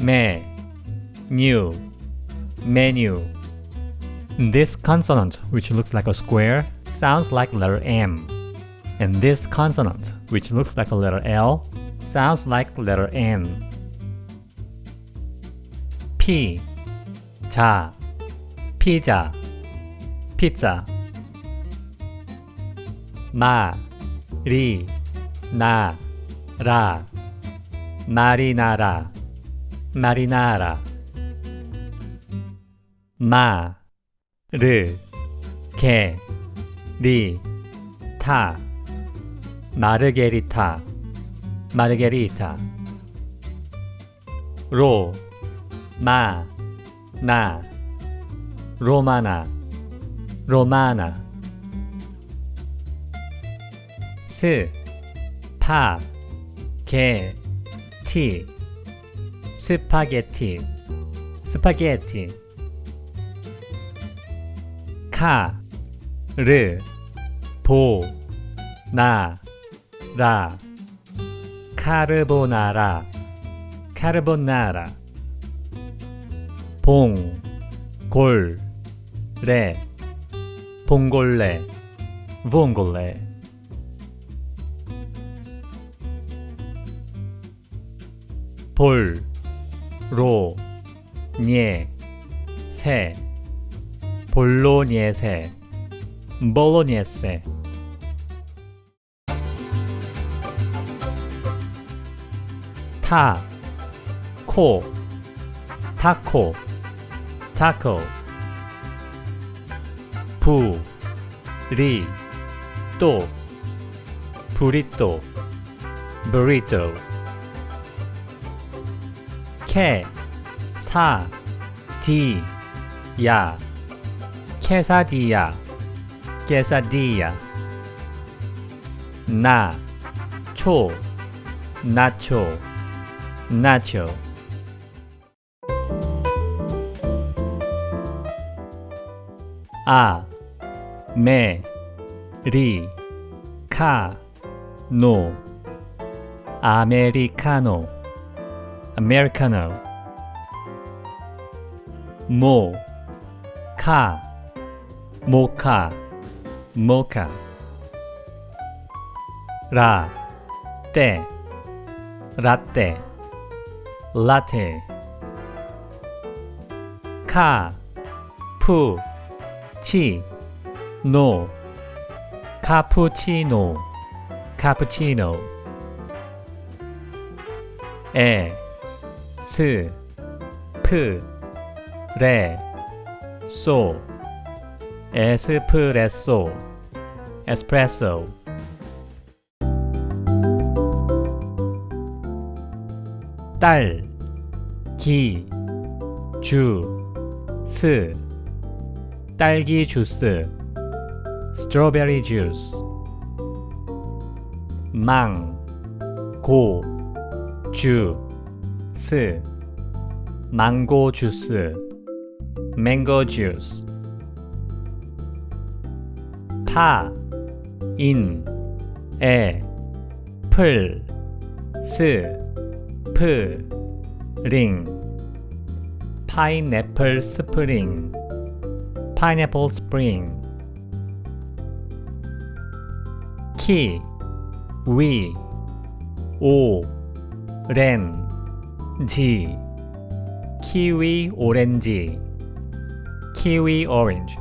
me, new, menu. This consonant, which looks like a square, sounds like letter M. And this consonant, which looks like a letter L, sounds like letter N. P, 자, 피자, pizza. 마, 리, 나, 라, 마리나라, 마리나라. 마, 르, 게, 리, 타, 마르게리타, 마르게리타. 로, 마, 나, 로마나, 로마나. 스, 파, 게, 티, 스파게티, 스파게티. 카, 르, 보, 나, 라, 카르보나라, 카르보나라. 봉, 골, 레, 봉골레, 봉골레. 볼, 로, 녜, 세, 볼로녜세, 볼로녜세. 타, 코, 타코, 타코. 부, 리, 또, 브리또, 브리또. 케, 사, 디, 야, 케사디야, 케사디야. 나, 초, 나초, 나초. 아, 메, 리, 카, 노, 아메리카노, 아메리카노, 모, 카, 모카, 모카, 라, 떼, 라떼, 라테, 카, 푸, 치, 노, 카푸치노, 카푸치노. 에, 스, 프, 레, 소, 에스프레소, 에스프레소. 딸, 기, 주, 스, 딸기 주스, strawberry juice. 망, 고, 주, 스, 망고 주스, mango juice. 파, 인, 에, 풀, 스, 프, 링, 파인애플 스프링, 파인애플 스프링. 키, 위, 오, 렌, 지, 키위 오렌지, 키위 오렌지.